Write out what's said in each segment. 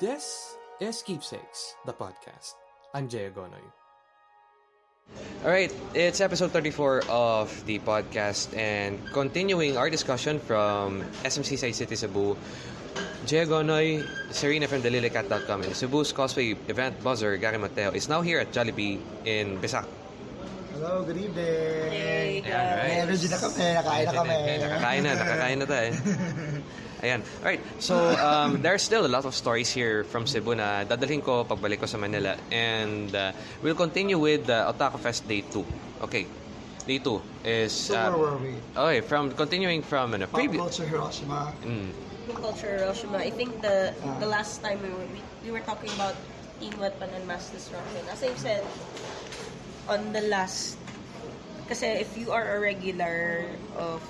This is Keepsakes, the podcast. I'm Jay Agonoy. Alright, it's episode 34 of the podcast and continuing our discussion from SMC Side City Cebu. Jay Gonoy, Serena from DelilyCat.com and Cebu's cosplay event buzzer Gary Mateo is now here at Jollibee in Bisak. Hello, good evening. Hey, right. energy na kami, nakain na kami. Nakakain na, nakakain na tayo. Ayan. Alright, so um, there's still a lot of stories here from Cebu na dadalhin ko pagbalik ko sa Manila. And uh, we'll continue with uh, Otaku Fest Day 2. Okay. Day 2 is... So where Uh, were we? okay, from continuing from ano, Pop previous... culture Hiroshima. Mm, Pop culture Hiroshima. I think the the last time we were we, we were talking about Teen Weapon and Mass Destruction. As I've said on the last kasi if you are a regular of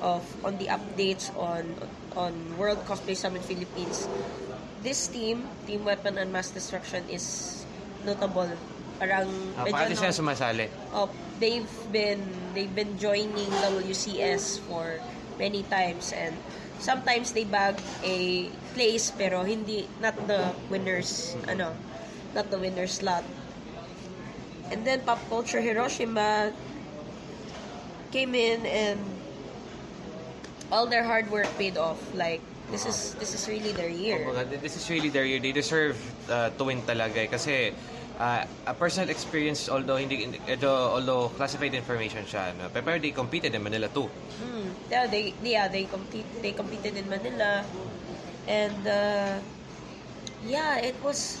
of on the updates on on World Cosplay Summit Philippines, this team, Team Weapon and Mass Destruction is notable. Parang Ah, medyo Pakati no- sila sumasali. Oh, they've been they've been joining WCS for many times and sometimes they bag a place pero hindi not the winners ano not the winner slot. And then Pop Culture Hiroshima came in and all their hard work paid off. Like this is this is really their year. Kumbaga, this is really their year. They deserve uh, to win talaga eh. Kasi uh, a personal experience, although hindi, although, although classified information siya, no? pero they competed in Manila too. Mm, yeah, they yeah they compete they competed in Manila, and uh, yeah, it was.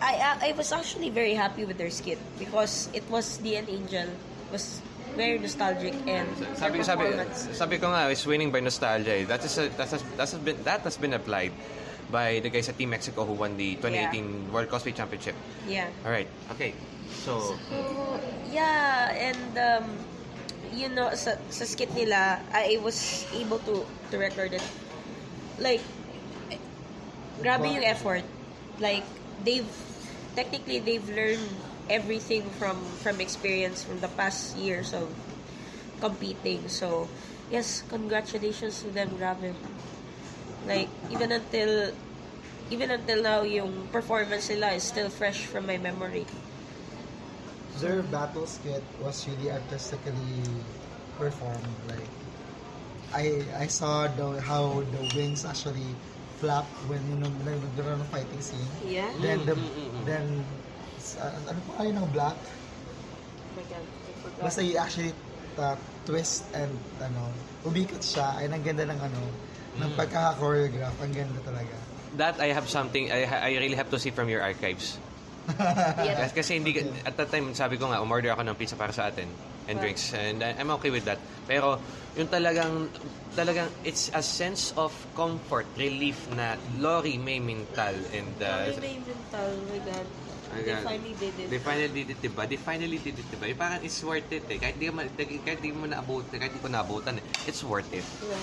I I I was actually very happy with their skit because it was the Angel was very nostalgic and Sabi sabi sabi ko nga is winning by nostalgia. eh. That is a, that has, that has been that has been applied by the guys at Team Mexico who won the 2018 World Cosplay Championship. yeah. All right. Okay. So So, yeah, and um, you know, sa, sa skit nila, I was able to to record it. Like, grabe yung effort. Like, they've, technically, they've learned everything from from experience from the past years of competing. So, yes, congratulations to them, grabe. Like, even until, even until now, yung performance nila is still fresh from my memory. Their battle skit was really artistically performed. Like, I I saw the how the wings actually flap when you know nagkaroon ng fighting scene. Yeah? Then the Mm, then uh, ano pa kayo ng black? Basta you actually uh, twist and ano, umikot siya. Ay, ang ganda ng ano, ng pagkaka-choreograph. Ang ganda talaga. that I have something I I really have to see from your archives. Yeah. Kasi, kasi hindi at that time sabi ko nga umorder ako ng pizza para sa atin and Right. drinks and I'm okay with that. Pero yung talagang talagang it's a sense of comfort, relief na Lori May Mintal and uh, Sorry, may mental. Oh my God. They finally did it. They finally did it, diba? They finally did it, diba? Yung parang it's worth it eh. Kahit di, kahit di mo naabot, kahit di ko naabutan eh. It's worth it. Yeah.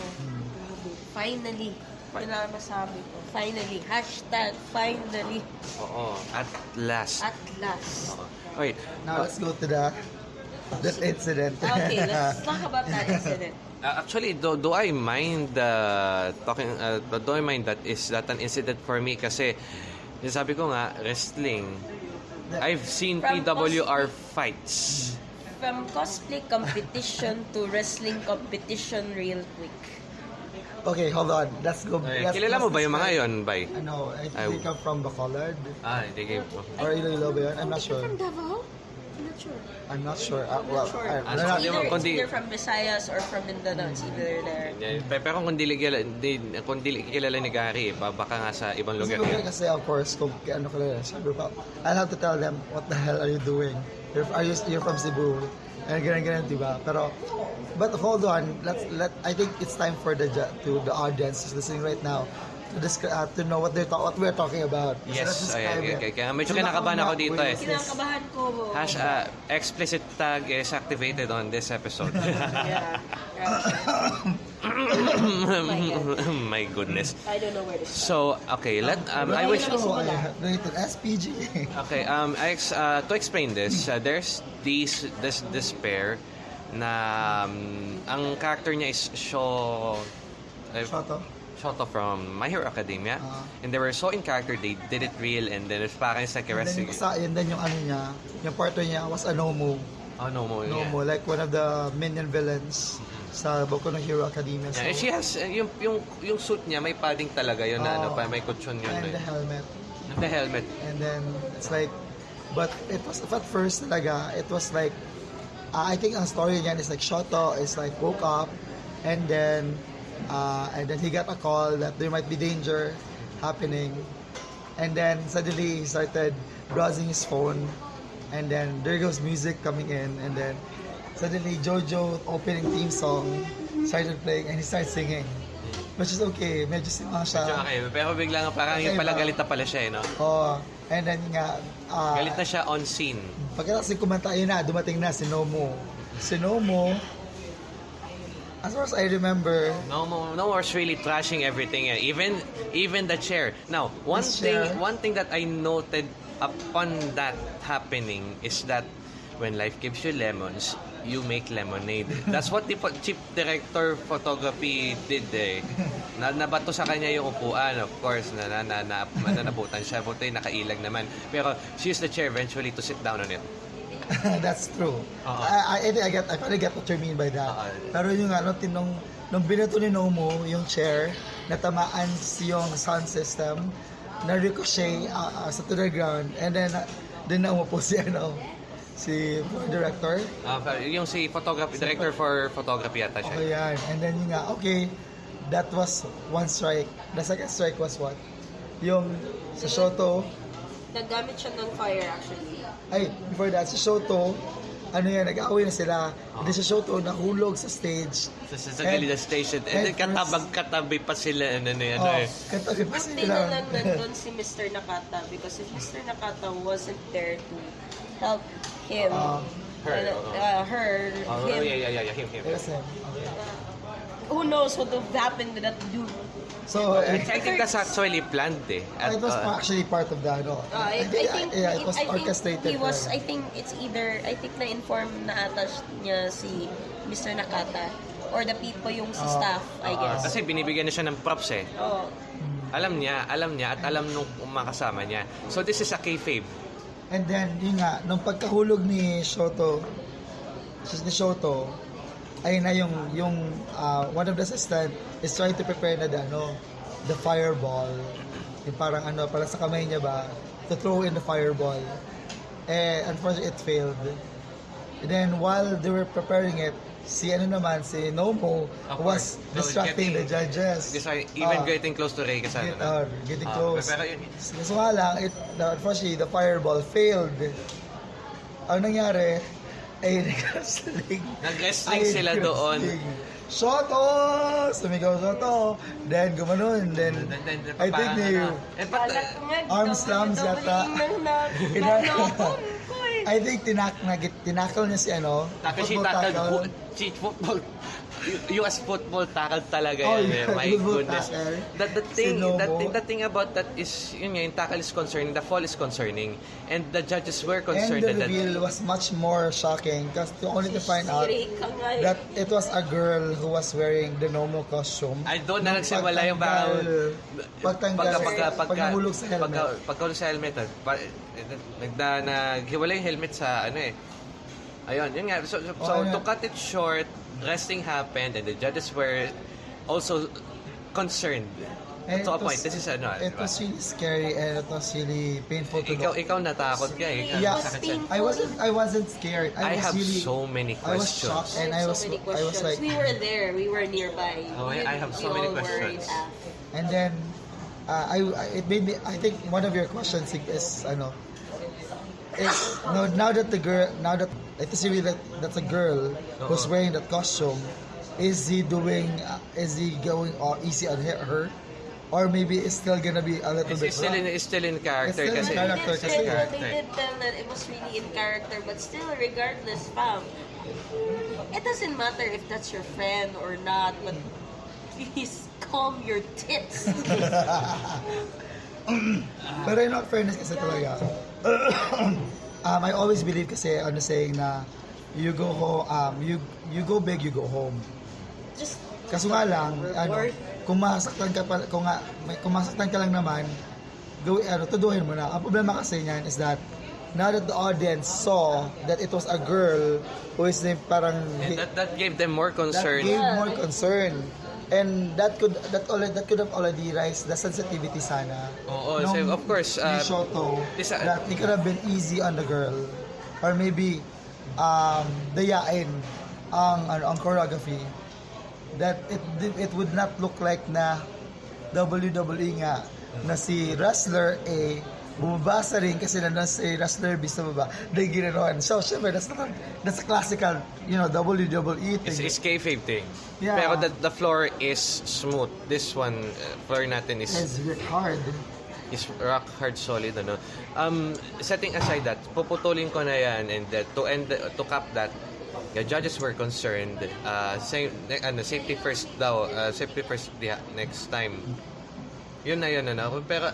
Grabe. Finally. Yun lang ang masabi ko. Finally. Hashtag finally. Oo. At last. At last. Oo. Okay. Now let's go to the that incident. Okay, let's talk about that incident. Uh, actually, do, do I mind uh, talking uh, do I mind that is that an incident for me kasi sabi ko nga wrestling I've seen From PWR fights. From cosplay competition to wrestling competition real quick. okay, hold on. Let's go. Okay, let's- kilala mo ba yung mga yon, bay? Ano, I think come from Bacolod. Ah, hindi kayo po. Or Iloilo ba yun? I'm not sure. From Davao? I'm not sure. I'm not sure. Uh, well, Sure. I, Ah, no, so no, di mo- Either, it's kundi- either from Visayas or from Mindanao. It's either there. Pero kung dili kilala, di, kung dili kilala ni Gary, ba- baka nga sa ibang lugar yan. kasi of course, kung ano ka lang, sabi ko, I'll have to tell them, what the hell are you doing? You're, are you, you're from Cebu. And ganun, ganun, di ba? Pero, but hold on, let's, let, I think it's time for the, to the audience who's listening right now to descri- uh, to know what they're ta- what we're talking about. So Yes, describe ay, it. okay, kaya medyo So, kinakabahan ako dito eh. Kinakabahan ko. Hash, uh, explicit tag is activated on this episode. Yeah. My goodness. I don't know where to So, start. okay, let um, I wish I rated SPG. Okay, um I ex- uh, to explain this, uh, there's this this this pair na um, ang character niya is Sho uh, Shoto? Shoto from My Hero Academia. Ah. and they were so in character, they did it real, and then it's parang it's like a And then yung ano niya, yung partner niya was a Nomu. Oh, no mo. Nomu, like one of the minion villains sa Boku no Hero Academia. So, Yeah, and she has, uh, yung, yung, yung suit niya, may padding talaga yun na ano Oh. pa, may kutsyon yun. and eh. the helmet. The helmet. And then, it's like, but it was, at first talaga, it was like, uh, I think ang story niyan is like, Shoto is like, woke up, and then, uh, and then he got a call that there might be danger happening. And then, suddenly, he started browsing his phone, and then there goes music coming in, and then, suddenly, Jojo opening theme song started playing, and he started singing. Which is okay, medyo sima siya. Medyo okay, pero bigla nga parang yung Okay pala galit na pala siya eh, no? Oh, and then nga, uh, Galit na siya on scene. Pagkatapos kumanta, yun na, dumating na si Nomo. Si Nomo, as far as I remember, No, mo- no one's really trashing everything. eh. Even even the chair. Now, one This thing chair. one thing that I noted upon that happening is that when life gives you lemons, you make lemonade. That's what the po- chief director photography did eh. Na nabato sa kanya yung upuan, of course, na na na, na, na nabutan siya, buti nakailag naman. Pero she used the chair eventually to sit down on it. that's true. Oo. I, I, I think I get, I finally get what you mean by that. Oo. Pero yung ano, tinong, nung binato ni Nomo, yung chair, natamaan yung sound system, na ricochet uh, uh, sa to the ground, and then, uh, din na umupo si, ano, si director. Ah, yung si photography director for photography ata siya. Okay, yan. And then yung nga, okay, that was one strike. The second strike was what? Yung sa Shoto, Nagamit siya ng fire actually. Ay, before that, sa Shoto, ano yan, nag-away na sila. And then sa Shoto, nahulog sa stage. Sa, sa, sa Galida Station. And then and katabag katabi pa sila. Ano, ano, ano, Oh, eh. katabi pa Buti sila. na lang nandun si Mr. Nakata because if Mr. Nakata wasn't there to help him, Ah, her, uh, oo. uh, her, Oh, him, yeah, yeah, yeah, yeah, him, him. Yes, him. Okay. who knows what would have happened to that dude. So, I, it, I think that's actually planned eh. At, it was uh, actually part of the, ano, Uh, I, I think, yeah, it was I think orchestrated. he was. I think it's either, I think na-inform na ata niya si Mr. Nakata or the people yung sa Ah. staff, I uh, guess. kasi binibigyan na siya ng props eh. Oh. Alam niya, alam niya, at alam nung makasama niya. So this is a kayfabe. And then, yun nga, nung pagkahulog ni Shoto, ni Shoto, ay na yung, yung uh, one of the assistant is trying to prepare na the, ano, the fireball. Yung parang ano, parang sa kamay niya ba, to throw in the fireball. Eh, unfortunately, it failed. And then, while they were preparing it, si ano naman, si Nomo Of was course. So, distracting the getting- judges. Because I, even Ah. getting close to Ray kasama. Get, uh, getting close. pero yun- nga lang, it, the, unfortunately, the fireball failed. Ang nangyari, ay nag-wrestling. Nag-wrestling Ay, sila doon. Shoto! Sumigaw Shoto! Then, gumanon. Then, Then- then- then I think they, eh, nga, arm slams yata. eh. I think tinak, nag, tinakal niya si ano, Takashi football tackle, tackle. fu- cheat football. US football tackle talaga Oh, yan. eh. yeah, My goodness. tackle. That the thing, Sinobo. that thing, the thing about that is yun nga, yung tackle is concerning, the fall is concerning, and the judges were And concerned the that, that reveal was much more shocking because to only to find out eh. that it was a girl who was wearing the Nomo costume. I doon na nagsimula yung parang pagtanggal, pagka pagka pag pagka nahulog sa helmet. pagka pagka sa helmet pa, nagda naghiwalay yung helmet sa ano eh ayun yun nga so, so, so Oh, to cut it short wrestling happened and the judges were also concerned And to a it was- point this is ano It diba? was really scary and it was really painful to ikaw look. ikaw natakot ka eh Yeah. I wasn't I wasn't scared. I I, was have really so many questions. I was questions. shocked and have I was so I was like we were there, we were nearby. Oh, I- We- I have so many all were in questions. And then uh, I, I it made me I think one of your questions is ano is no now that the girl now that it is really that that's a girl who's wearing that costume is he doing uh, is he going uh, easy on her, her? Or maybe it's still gonna be a little It's, bit it's still in it's still in character It's kasi still in character They kasi- did, tell, they did tell that it was really in character, but still, regardless, fam, it doesn't matter if that's your friend or not, but please calm your tits. Pero in all fairness kasi talaga, um, I always believe kasi ano saying na you go home, um, you you go big, you go home. Just Kaso nga lang, ano, kung masaktan ka pa, kung, nga, may, kung masaktan ka lang naman, gawin, ano, tuduhin mo na. Ang problema kasi niyan is that, now that the audience saw that it was a girl who is named parang, And that, that gave them more concern. That gave more concern. And that could that already that could have already raised the sensitivity sana. Oo, nung so of course, uh, Shoto, this, uh, that it could have been easy on the girl. Or maybe um, dayain ang ano, ang choreography that it it would not look like na WWE nga na si wrestler A bumabasa rin kasi na si wrestler B sa baba dahil ginanoan. So, syempre, that's, not, that's a classical, you know, WWE It's, thing. it's kayfabe thing. Yeah. Pero the, the floor is smooth. This one, uh, floor natin is It's hard. is rock hard solid ano um setting aside that puputulin ko na yan and that to end to cap that the judges were concerned uh same ano safety first daw uh, safety first the next time yun na yun ano pero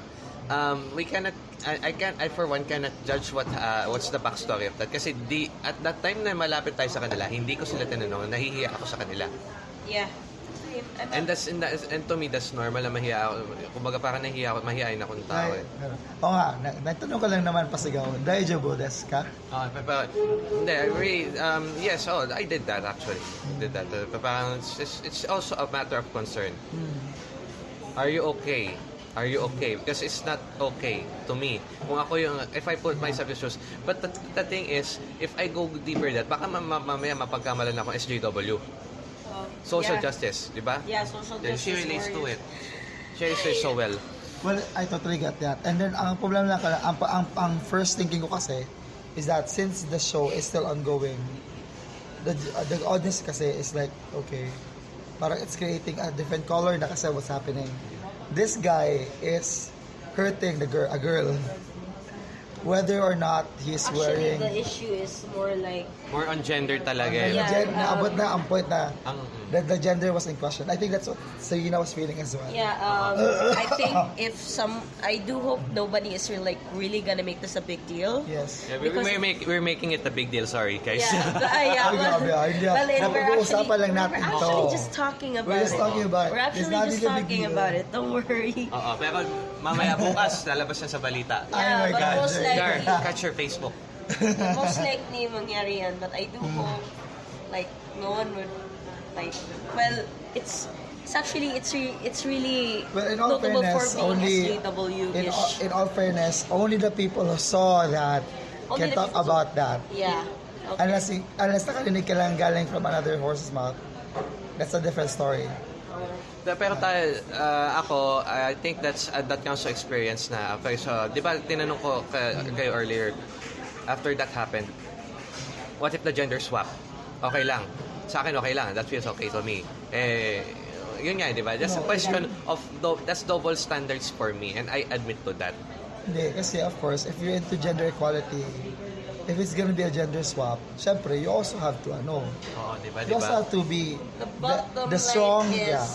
um we cannot I, I can I for one cannot judge what uh, what's the backstory of that kasi di at that time na malapit tayo sa kanila hindi ko sila tinanong nahihiya ako sa kanila Yeah. And that's and, that's, and to me that's normal na mahiya ako kumbaga parang nahihiya ako mahihain akong tao eh. pero, oo nga, na, nagtanong ka lang naman pasigaw, Daijo Bodes ka? Ah, pa- pa- hindi, I really, um, yes, oh, I did that actually. I did that. Uh, pa- parang it's, it's, it's also a matter of concern. Are you okay? Are you okay? Because it's not okay to me. Kung ako yung, if I put myself in shoes. But the, the thing is, if I go deeper that, baka ma- ma- mamaya mapagkamalan ako SJW. Oh, Social yeah. justice, di ba? Yeah, social Then justice. she relates to it. She relates so well. Well, I totally get that. And then, ang problem lang, kala- ang, ang, ang first thinking ko kasi is that since the show is still ongoing, the, the audience kasi is like, okay, parang it's creating a different color na kasi what's happening. This guy is hurting the girl, a girl, whether or not he's Actually, wearing the issue is more like More on gender talaga. Eh. Yeah, gen- um, naabot na ang point na Ang, that the gender was in question. I think that's what Serena was feeling as well. Yeah, um, I think if some, I do hope nobody is really, like really gonna make this a big deal. Yes. yeah, we, Because- we're, make, we're making it a big deal, sorry guys. Yeah, uh, yeah. Ay, grabe, ah, hindi ah. Well, and we're Napag-uusapan actually, lang natin we're to. actually just talking about We're just it. talking about it. We're It's actually not just really a big talking deal. about it. Don't worry. Oo, pero mamaya bukas, lalabas na sa balita. Oh my Yeah, but God, most Jay. Likely, catch your Facebook. most likely mangyari yan. But I do Hmm. hope, like, no one would, like, well, it's, it's actually, it's re, it's really Well, in all notable fairness, for being only in SJW-ish. all, in all fairness, only the people who saw that Only can the talk people- about that. yeah. Okay. Unless unless nakarinig ka lang galing from another horse's mouth, that's a different story. Pero tayo, uh, ako, I think that's uh, that counts to experience na. Okay, so, di ba tinanong ko ka- kayo earlier, after that happened, what if the gender swap? Okay lang. Sa akin, okay lang. That feels okay to me. Eh, yun nga, di ba? Just a No, question of, do- that's double standards for me, and I admit to that. Hindi, kasi of course, if you're into gender equality, if it's gonna be a gender swap, syempre, you also have to, ano, Oo, di ba? Di you also ba? have to be The the, bottom the strong, line is, yeah.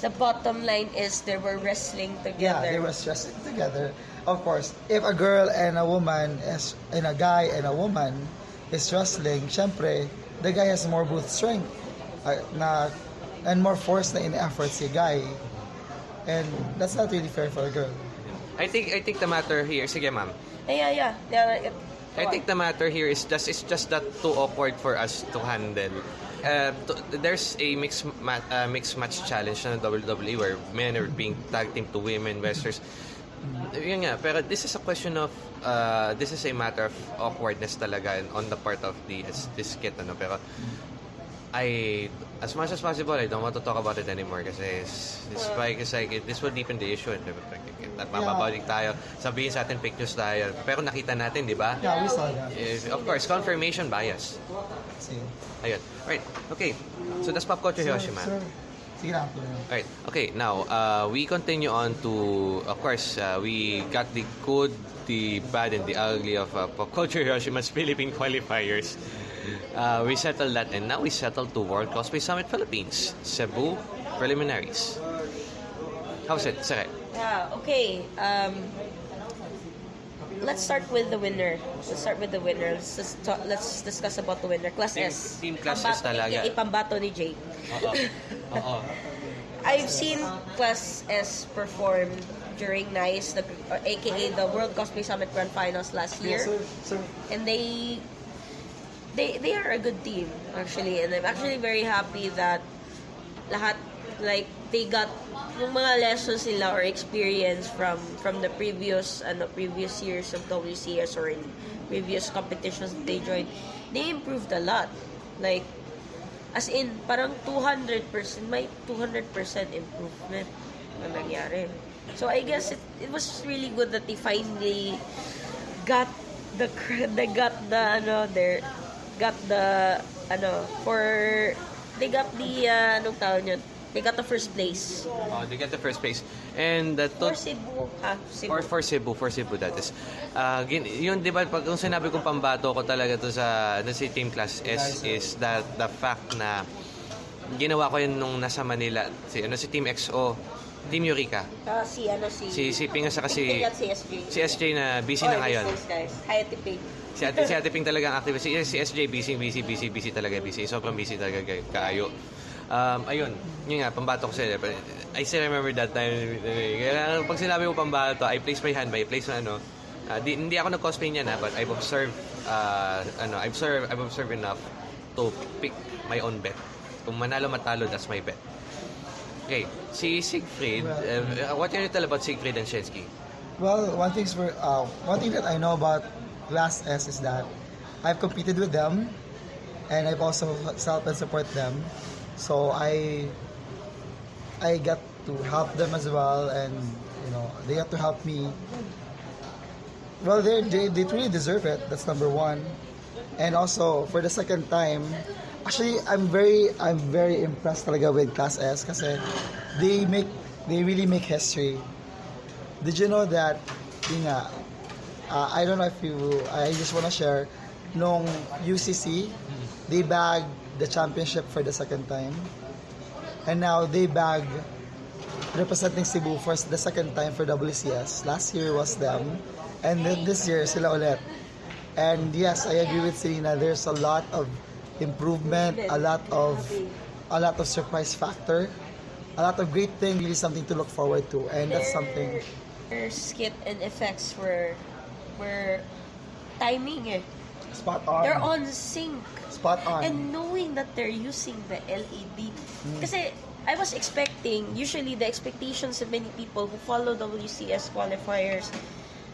The bottom line is they were wrestling Yeah, together. they were stressing together. Of course, if a girl and a woman is, and a guy and a woman is wrestling, syempre, the guy has more both strength uh, na, and more force na in-effort si guy. And that's not really fair for a girl. I think I think the matter here, sige ma'am, Yeah, yeah, yeah. yeah. I think the matter here is just it's just that too awkward for us to handle. Uh, to, there's a mixed ma- uh, mixed match challenge na WWE where men are being tag team to women wrestlers. Yun nga, pero this is a question of uh, this is a matter of awkwardness talaga on the part of the this skit ano pero I as much as possible I don't want to talk about it anymore kasi it's, it's like it's like this will deepen the issue at mapapabalik tayo sabihin sa atin news tayo pero nakita natin di ba Yeah, we saw that. Is, of course, confirmation bias. See. Ayun. Right. Okay. So that's pop culture Sir, Hiroshima. sir, sige lang. tuloy lang. Right. Okay. Now, uh, we continue on to, of course, uh, we got the good, the bad, and the ugly of uh, pop culture Hiroshima's Philippine qualifiers. Uh, we settled that, and now we settled to World Cosplay Summit Philippines, Cebu preliminaries. How's it, Sere? Yeah, okay. Um, let's start with the winner. Let's start with the winner. Let's, just talk, let's discuss about the winner. Class Team- S. team Class S Pambato- talaga. Ipambato ni Jake. Oo. Oo. I've seen Class S perform during NICE, the, or aka the World Cosplay Summit Grand Finals last year. sir, sir. and they they they are a good team actually. And I'm actually very happy that lahat like they got yung mga lessons nila or experience from from the previous ano previous years of WCS or in previous competitions they joined. They improved a lot. Like as in parang 200% may 200% improvement na nangyari. So I guess it, it was really good that they finally got the they got the ano their got the ano for they got the uh, anong tawag yun they got the first place Oh, they get the first place. And the for Cebu ah Cebu Or for Cebu, for Cebu that is. Ah, gin, yun, di ba, pag kung sinabi kong pambato ko talaga to sa, na si Team Class S is that the fact na ginawa ko yun nung nasa Manila, si, ano, si Team XO, Team Eureka. Ah, si ano si Si, si Ping at saka si, SJ si SJ na busy Or na ngayon. guys Hayati Ping Si Ate, si Ate Ping talaga ang active. Si, si SJ busy, busy, busy, busy talaga, busy. Sobrang busy talaga kaayo. Um, ayun, yun nga, pambato ko sila. I still remember that time. Kaya pag sinabi mo pambato, I place my hand by, place na ano, ah, di, hindi ako nag-cosplay niya na, but I've observed, uh, ano, I've observed, I've observed enough to pick my own bet. Kung manalo matalo, that's my bet. Okay, si Siegfried, uh, what can you tell about Siegfried and Shensky? Well, one thing's for uh, one thing that I know about Class S is that I've competed with them, and I've also helped and support them. So I I get to help them as well, and you know they have to help me. Well, they they they truly deserve it. That's number one, and also for the second time, actually I'm very I'm very impressed talaga with Class S kasi they make they really make history. Did you know that, yun nga, uh, I don't know if you, I just wanna share, nung UCC, they bagged the championship for the second time. And now they bag representing Cebu for the second time for WCS. Last year was them. And then this year, sila ulit. And yes, I agree with Selena. There's a lot of improvement, a lot of a lot of surprise factor, a lot of great thing, really something to look forward to. And that's something their skit and effects were were timing eh spot on. they're on sync Spot on. And knowing that they're using the LED. Kasi I was expecting, usually the expectations of many people who follow WCS qualifiers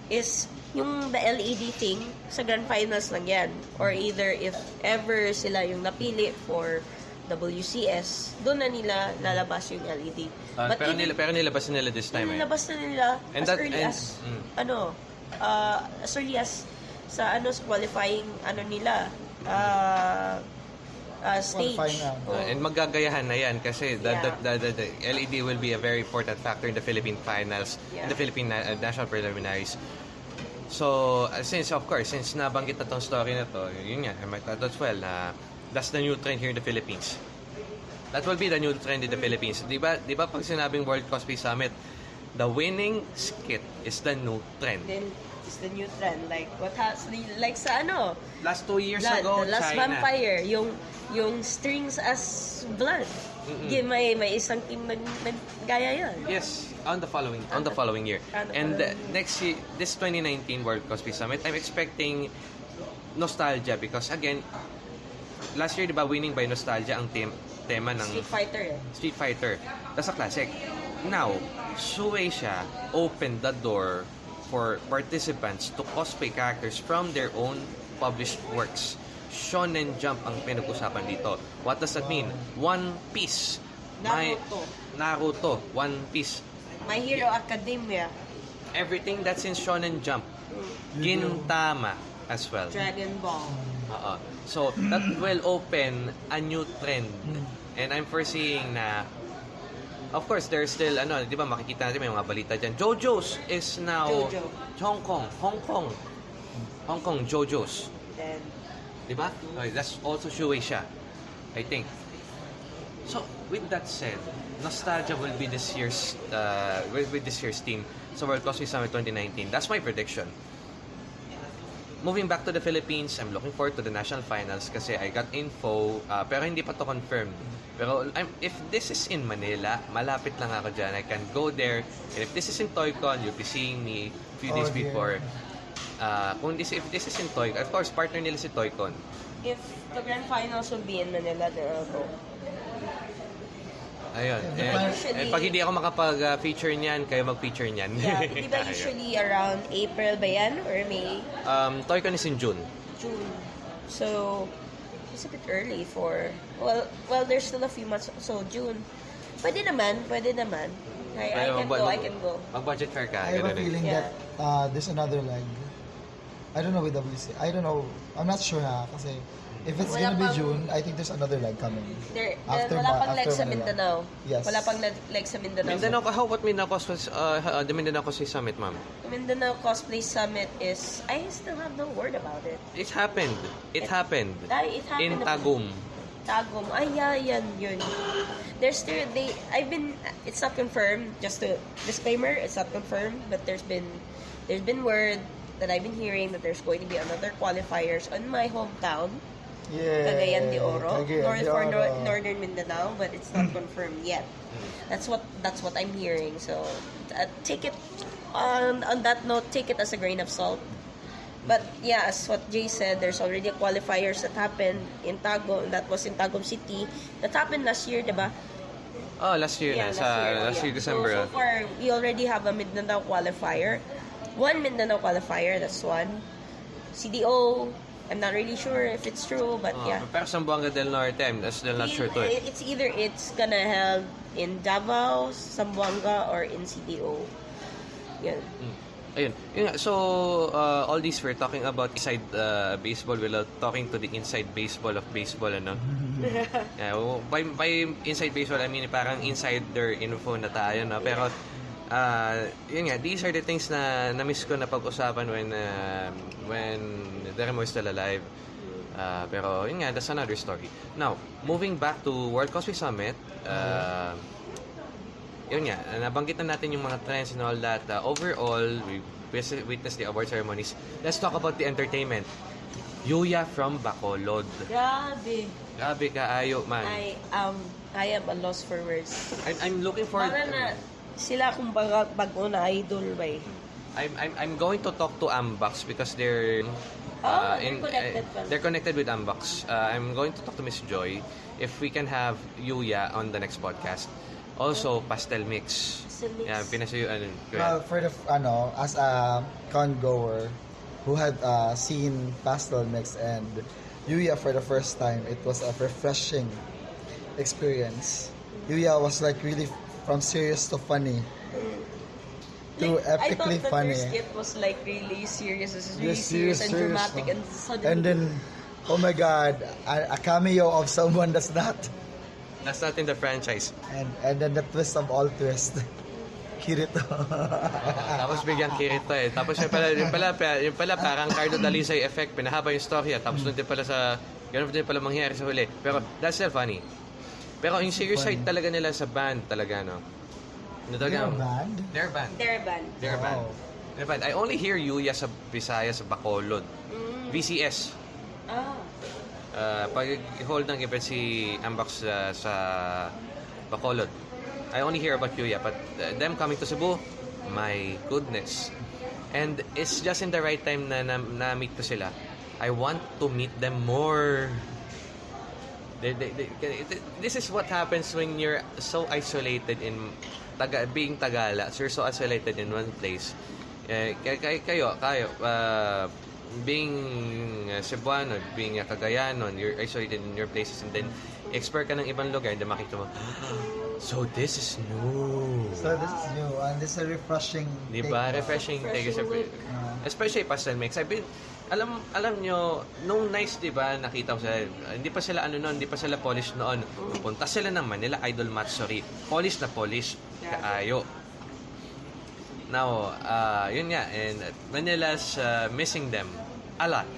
is yung the LED thing sa grand finals lang yan. Or either if ever sila yung napili for WCS, doon na nila lalabas yung LED. Ah, pero, even- nila, pero nilabas nila this time eh. Nilabas na nila And as that- early and- as, mm. ano, uh, as early as sa ano sa qualifying ano nila uh, uh, stage. Oo. Uh, and magagayahan na yan kasi the, Yeah. the, the, the, the LED will be a very important factor in the Philippine finals, in Yeah. the Philippine na- uh, national preliminaries. So, uh, since of course, since nabanggit na tong story na to, yun nga, I might add as well na that's the new trend here in the Philippines. That will be the new trend in the Philippines. Di ba, di ba pag sinabing World Cosplay Summit, the winning skit is the new trend. Then it's the new trend like what has like sa ano Last two years la- ago, the last China. vampire yung yung strings as blood Mm-mm. Di- may may isang team nag, nag gaya yun Yes, on the following on the following year. The And uh, following year. next year, this 2019 World Cosplay Summit, I'm expecting nostalgia because again, last year 'di ba winning by nostalgia ang team tema ng Street Fighter eh Street Fighter. That's a classic. Now, Shueisha opened the door for participants to cosplay characters from their own published works. Shonen Jump ang pinag-usapan dito. What does that mean? One Piece. Naruto. Naruto. One Piece. My Hero Academia Everything that's in Shonen Jump. Gintama as well. Dragon Ball Oo. So, that will open a new trend. And I'm foreseeing na Of course, there's still, ano, di ba, makikita natin may mga balita dyan. JoJo's is now Jojo. Hong Kong. Hong Kong. Hong Kong, JoJo's. then Di ba? Okay, that's also Shueisha, I think. So, with that said, nostalgia will be this year's, uh, with, with this year's team sa World Cosplay Summit 2019. That's my prediction. Moving back to the Philippines, I'm looking forward to the national finals kasi I got info, uh, pero hindi pa to confirmed. Pero I'm, if this is in Manila, malapit lang ako dyan. I can go there. And if this is in Toycon, you'll be seeing me a few days Oh, dear. before. Uh, kung this, if this is in Toycon, of course, partner nila si Toycon. If the grand finals will be in Manila, then I'll go. Ayun. Yeah, And, usually- and pag hindi ako makapag-feature niyan, kayo mag-feature niyan. Yeah, di ba Ayun. usually around April ba yan? Or May? Um, Toycon is in June. June. So, it's a bit early for... Well, well, there's still a few months. So, June. Pwede naman, pwede naman. I, I Pero can mag- go, I can go. Mag-budget fair ka. I have a ganun eh. feeling Yeah. that uh, there's another leg. I don't know with WC. I don't know. I'm not sure ha. Kasi if it's Wala gonna be pang- June, I think there's another leg coming. There, After wala Ma- pang leg after sa Manila. Mindanao. Yes. Wala pang leg leg sa Mindanao. Mindanao, how about Mindanao Cosplay, uh, the Mindanao Cosplay Summit, ma'am? Mindanao Cosplay Summit is... I still have no word about it. It happened. It happened. Ay, it happened. In Tagum. Tagum. Ay, yeah, yan, yun. There's still, they, I've been, it's not confirmed, just a disclaimer, it's not confirmed, but there's been, there's been word that I've been hearing that there's going to be another qualifiers on my hometown, Yeah. Cagayan de Oro, Cagayan north de Oro. nor- northern Mindanao, but it's not confirmed yet. That's what that's what I'm hearing. So uh, take it on on that note, take it as a grain of salt. But yeah, as what Jay said, there's already a qualifiers that happened in Tagum. That was in Tagum City. That happened last year, diba? Oh, last year Yeah, na. Sa, last yeah. year, December. So, so far, we already have a Mindanao qualifier. One Mindanao qualifier, that's one. CDO, I'm not really sure if it's true, but Oh, yeah. Pero Zamboanga del Norte, I'm still not sure to it. It's either it's gonna held in Davao, Zamboanga, or in CDO. Yan. Ayun. Yun nga, so, uh, all these we're talking about inside uh, baseball without talking to the inside baseball of baseball, ano? yeah, by, by inside baseball, I mean parang insider info na tayo, no? Pero, uh, yun nga, these are the things na na-miss ko na pag-usapan when, uh, when Deremo is still alive. Uh, pero, yun nga, that's another story. Now, moving back to World Cosplay Summit, uh, yun nga, nabanggit na natin yung mga trends and all that. Uh, overall, we witnessed the award ceremonies. Let's talk about the entertainment. Yuya from Bacolod. Grabe. Grabe ka, ayo man. I, um, I am a loss for words. I'm, I'm looking forward Para na, sila kung baga, bago na idol ba eh. I'm, I'm, I'm going to talk to Ambox because they're Oh, they're connected uh, they're connected with Ambox. Uh, I'm going to talk to Miss Joy if we can have Yuya on the next podcast. Also, pastel mix. Pastel mix. Yeah, pinasuyo ano. Well, for the, ano, as a con goer who had uh, seen Pastel Mix and Yuya for the first time, it was a refreshing experience. Yuya was like really from serious to funny. To Like, I epically thought that funny. their skit was like really serious. This is really Yes, serious, and serious, dramatic, no? and suddenly. And then, oh my God, a, a cameo of someone that's not. That's not in the franchise. And and then the twist of all twists. Kirito. Tapos bigyan Kirito eh. Tapos yung pala, yung pala, yung pala parang Cardo Dalisay effect, pinahaba yung story at tapos doon din pala sa, ganun din pala mangyayari sa huli. Pero that's still funny. Pero yung serious side talaga nila sa band talaga, no? Ano talaga? They're a band? Their band. Their band. Their band. Wow. Their band. I only hear Yuya sa Bisaya sa Bacolod. Mm. VCS. Ah. Uh, pag hold ng event si Ambox uh, sa Bacolod. I only hear about Yuya, but uh, them coming to Cebu, my goodness. And it's just in the right time na na- na-meet ko sila. I want to meet them more. They, they, they, this is what happens when you're so isolated in taga, being Tagala. So you're so isolated in one place. Eh, kay, kay, kayo, kayo, uh, being uh, Cebuano, being Cagayanon, you're isolated in your places and then expert ka ng ibang lugar and then makita mo, so this is new. So this is new and this is a refreshing. Di take Refreshing take Refreshing look. Uh, Especially pastel mix. I've been, alam alam nyo, nung nice, di ba, nakita ko sila, hindi pa sila ano noon, hindi pa sila polish noon. Pupunta sila ng Manila Idol Matsuri. Polish na polish. Kaayo. Now, uh, yun nga, and Manila's uh, missing them a lot.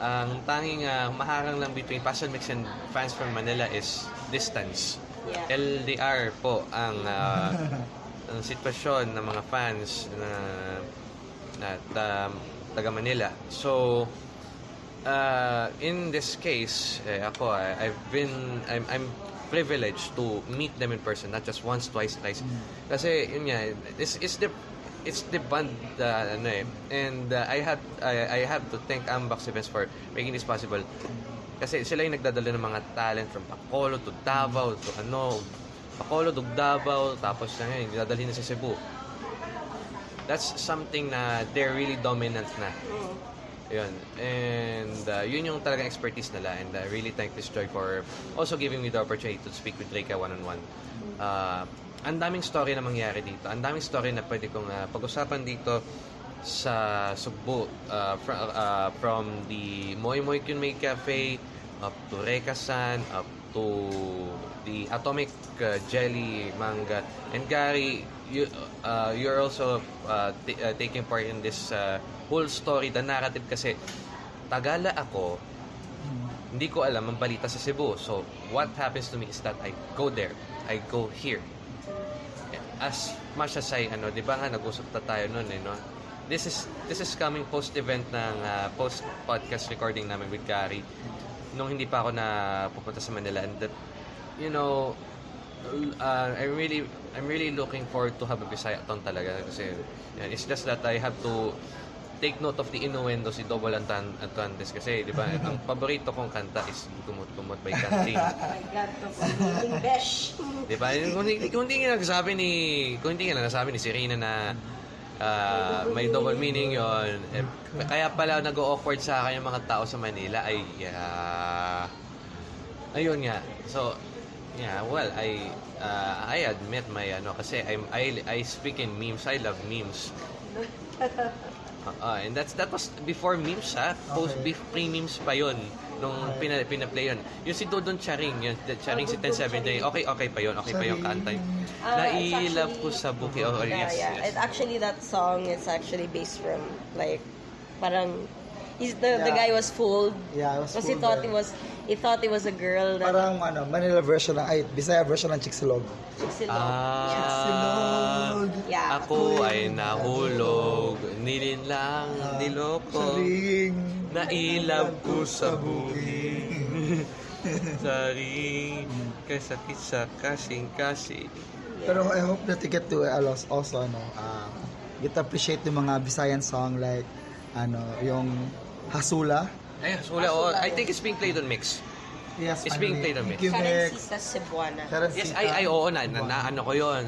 Ang tanging uh, maharang lang between Pastel Mix and fans from Manila is distance. Yeah. LDR po ang uh, ang sitwasyon ng mga fans na na um, taga Manila. So, uh, in this case, eh, ako, I, I've been, I'm, I'm privileged to meet them in person, not just once, twice, thrice. Kasi, yun nga, it's, it's the, it's the band, uh, ano eh, and uh, I have, I, I have to thank Ambax Events for making this possible. Kasi sila yung nagdadala ng mga talent from Bacolod to Davao to ano, Bacolod to Davao, tapos na ngayon, dadalhin na sa Cebu. That's something na they're really dominant na. Yun. And uh, yun yung talagang expertise nila. And I really thank this Joy for also giving me the opportunity to speak with Rika one-on-one. Uh, ang daming story na mangyari dito. Ang daming story na pwede kong uh, pag-usapan dito sa Sugbo. Uh, fr- uh, from the Moy Moy Kunmei Cafe up to Reka-san, up to the Atomic uh, Jelly Manga. And Gary, you, uh, you're also uh, t- uh, taking part in this uh, whole story, the narrative kasi Tagala ako, hindi ko alam ang balita sa Cebu. So, what happens to me is that I go there. I go here. As much as I, ano, di ba nga, nag-usap na tayo noon eh, no? This is, this is coming post-event ng uh, post-podcast recording namin with Gary nung hindi pa ako na pupunta sa Manila and that, you know, uh, I'm really I'm really looking forward to have a Bisaya ton talaga kasi yan, it's just that I have to take note of the innuendo si Double Antan Antuantes kasi di ba? Ang paborito kong kanta is Kumot Kumot by Oh my God, besh. di ba? Kung kung hindi nga nagsabi ni kung hindi nga nagsabi ni Serena na ah, may double meaning yon eh, kaya pala nag-awkward sa akin yung mga tao sa Manila ay ah, ayun nga. So yeah well I uh, I admit my ano kasi I'm I I speak in memes. I love memes. Uh, and that's that was before memes ha? Post Okay. bef- pre-memes pa yon nung pina, pina-play yun. Yung si Dodon Charing yun the Charing si 1070 okay okay pa yun okay pa yung kanta it's nailap ko sa buki. Oh Yeah, yes, yeah. yes. And actually, that song is actually based from like, parang, he's the the Yeah. guy was fooled. Yeah, I was Because he fooled thought it was he thought it was a girl that Parang ano, Manila version ng, ay, Bisaya version ng Chicxulog. Chicxulog. Ah, Yeah. ako ay nahulog, nilin lang, niloko, Saring. nailab ko sa buki. Sorry, kasakit sa kasing-kasing. Pero I hope that you get to uh, also, also ano, uh, get to appreciate yung mga Visayan song like ano, yung Hasula. Ay, wala, oh, I think it's being played on mix. Yes, It's being played on me. Karencita Cebuana. Yes, ay, ay, oo na, na, na ano ko yon.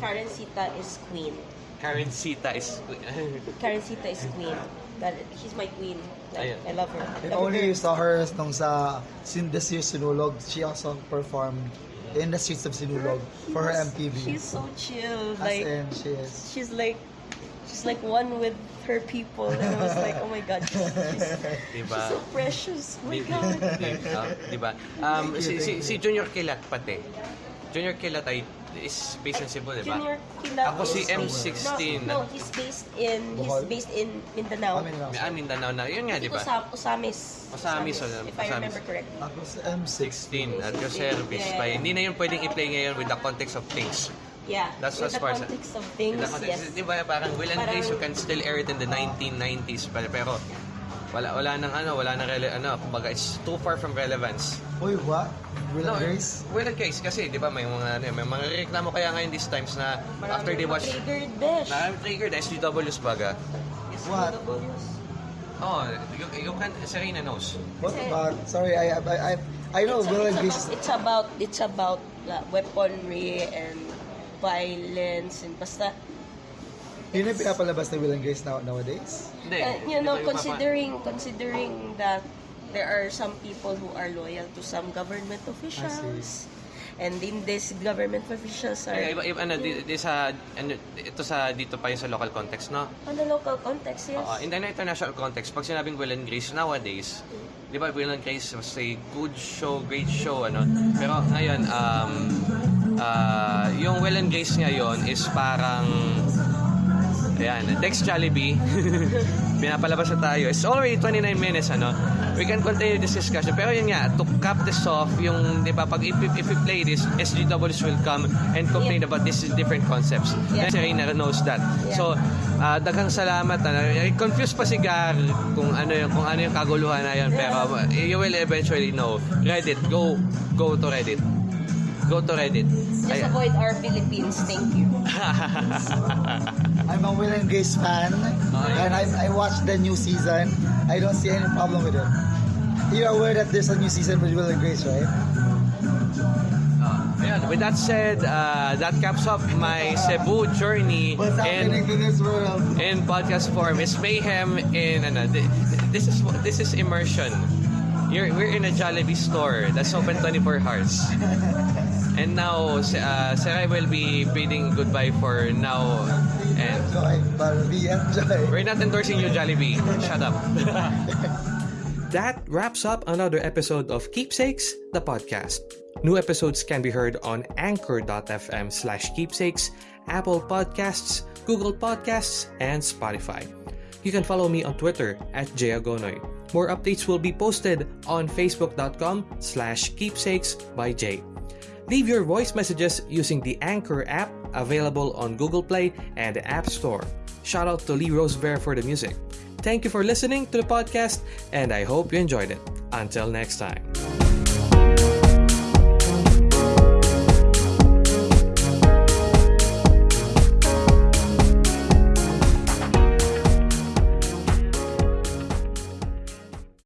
Karencita is queen. Karen Sita is... Karencita is queen. That, she's my queen. Like, Ayun. I love her. If only you saw her nung sa Sin This Year Sinulog, she also performed in the streets of Sinulog for her MTV. She's so chill. As Like, in, she is. she's like she's like one with her people and I was like oh my god she's, she's, Diba? she's so precious oh my god di- ah, di ba? Um, si, si, si Junior Kilat pati. Junior Kilat ay is based in Cebu, di ba? Junior Kilat Ako si is- M16. no, no he's based in he's based in Mindanao na May ah, Mindanao na. Yun nga, di ba? Usam, Usamis Usamis, oh, if I Usamis. remember correctly Ako si M6. 16 at your service pa. Hindi na yun pwedeng i-play ngayon with the context of things. Yeah That's as the far as- context of things the context, yes Di ba parang Will and Parang- Grace, you can still air it in the 1990s. Pero, pero wala wala nang ano, wala nang rele, ano, kumbaga it's too far from relevance. Uy, what? Will No, and Grace? Will and Grace kasi 'di ba may mga ano, may mga reklamo kaya ngayon these times na after they watch triggered besh na triggered SGWs baga. What? Oh, you, you can Serena knows. What about? Sorry, I I I, I know it's, Will and it's, Grace. about, it's about it's about uh, weaponry and violence and basta Yun yung pinapalabas ni Will and Grace now, nowadays? Hindi. uh, you know considering considering that there are some people who are loyal to some government officials and in this government officials are Ay, iba, iba, ano, di, di sa, ano, ito sa, dito pa yung sa local context, no? on the local context yes Oo, in the international context, pag sinabing Will and Grace nowadays, di ba Will and Grace was a good show, great show, ano? Pero ngayon, um, ah, yung Will and Grace ngayon is parang, Ayan, next Jollibee. Pinapalabas na tayo. It's already 29 minutes, ano? We can continue this discussion. Pero yun nga, to cap this off, yung, di ba, pag if, if we play this, SGWs will come and complain Yeah. about these different concepts. Yeah. And Serena knows that. Yeah. So, uh, daghang salamat. Ano, Eh, confused pa si Gar kung ano yung, kung ano yung kaguluhan na yun. Pero uh, you will eventually know. Reddit, go, go to Reddit. Go to Reddit. Just Ay- avoid our Philippines. Thank you. I'm a Will and Grace fan, and I, I watched the new season. I don't see any problem with it. You're aware that there's a new season with Will and Grace, right? Ayan, with that said, uh, that caps up my Cebu journey What's happening in to this world? in podcast form. It's mayhem in ano, this is this is immersion. You're, we're in a Jollibee store that's open 24 hours. And now, uh, Sarai will be bidding goodbye for now. And we're not endorsing you, Jollibee. Shut up. That wraps up another episode of Keepsakes, the podcast. New episodes can be heard on anchor.fm slash keepsakes, Apple Podcasts, Google Podcasts, and Spotify. You can follow me on Twitter at Jayagonoy. More updates will be posted on facebook.com slash keepsakes by Jay. Leave your voice messages using the Anchor app available on Google Play and the App Store. Shout out to Lee Rosebear for the music. Thank you for listening to the podcast, and I hope you enjoyed it. Until next time.